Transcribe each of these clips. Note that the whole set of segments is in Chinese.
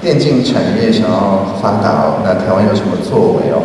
电竞产业想要发达哦，那台湾有什么作为哦？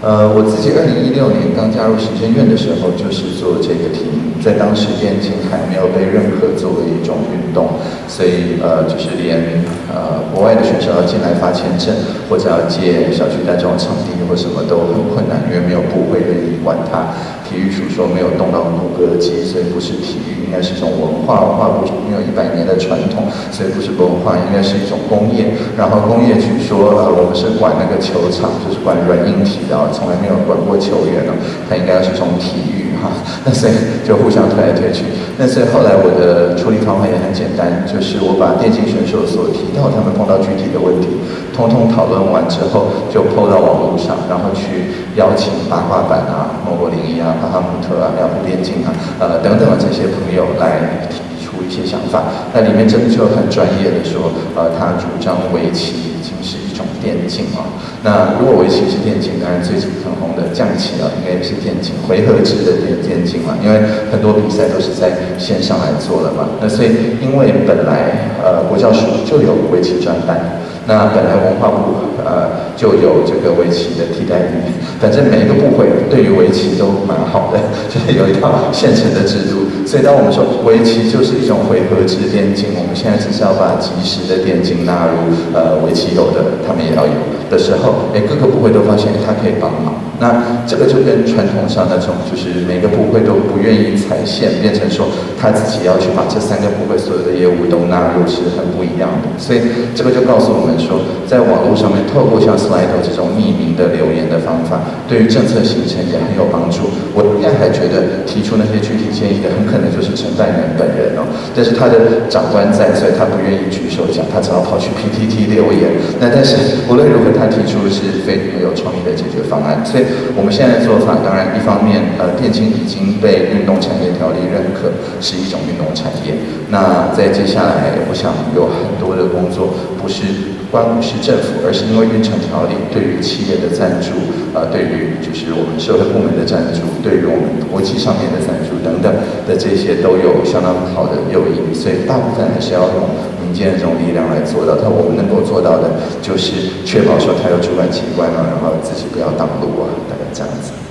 呃，我自己二零一六年刚加入行政院的时候，就是做这个题目，在当时电竞还没有被认可作为一种运动，所以呃，就是连呃国外的选手要进来发签证，或者要借小区大这种场地或什么都很困难，因为没有部会愿意管它。体育署说没有动到骨骼肌，所以不是体育，应该是一种文化。文化部没有一百年的传统，所以不是文化，应该是一种工业。然后工业去说，呃，我们是管那个球场，就是管软硬体的，从来没有管过球员的，它应该要是从体育哈，那所以就互相推来推去。那所以后来我的处理方法也很简单，就是我把电竞选手所提到他们碰到具体的问题，通通讨论完之后，就抛到网络上，然后去邀请八卦版啊、莫博零一啊。巴哈姆特啊，两虎电竞啊，呃等等的这些朋友来提出一些想法。那里面真的就很专业的说，呃，他主张围棋已经是一种电竞啊。那如果围棋是电竞，当然最近很红的象棋啊，应该也是电竞，回合制的电电竞嘛。因为很多比赛都是在线上来做的嘛。那所以因为本来呃国教署就有围棋专班。那本来文化部呃就有这个围棋的替代品，反正每一个部会对于围棋都蛮好的，就是有一套现成的制度。所以当我们说围棋就是一种回合制电竞，我们现在只是要把即时的电竞纳入呃围棋有的，他们也要有的时候，哎各个部会都发现它可以帮忙。那这个就跟传统上那种，就是每个部会都不愿意踩线，变成说他自己要去把这三个部会所有的业务都纳入，是很不一样的。所以这个就告诉我们说，在网络上面透过像 Slido 这种匿名的留言的方法，对于政策形成也很有帮助。我应该还觉得提出那些具体建议的，很可能就是承办人本人哦。但是他的长官在，所以他不愿意举手讲，他只好跑去 PTT 留言。那但是无论如何，他提出的是非常有创意的解决方案，所以。我们现在的做法，当然一方面，呃，电竞已经被运动产业条例认可是一种运动产业。那在接下来，我想有很多的工作，不是关乎是政府，而是因为运程条例对于企业的赞助，呃，对于就是我们社会部门的赞助，对于我们国际上面的赞助等等的这些都有相当好的诱因，所以大部分还是要用民间的这种力量来做到。但我们能够做到的，就是确保说它有主管机关啊，然后自己不要挡路啊。大概这样子。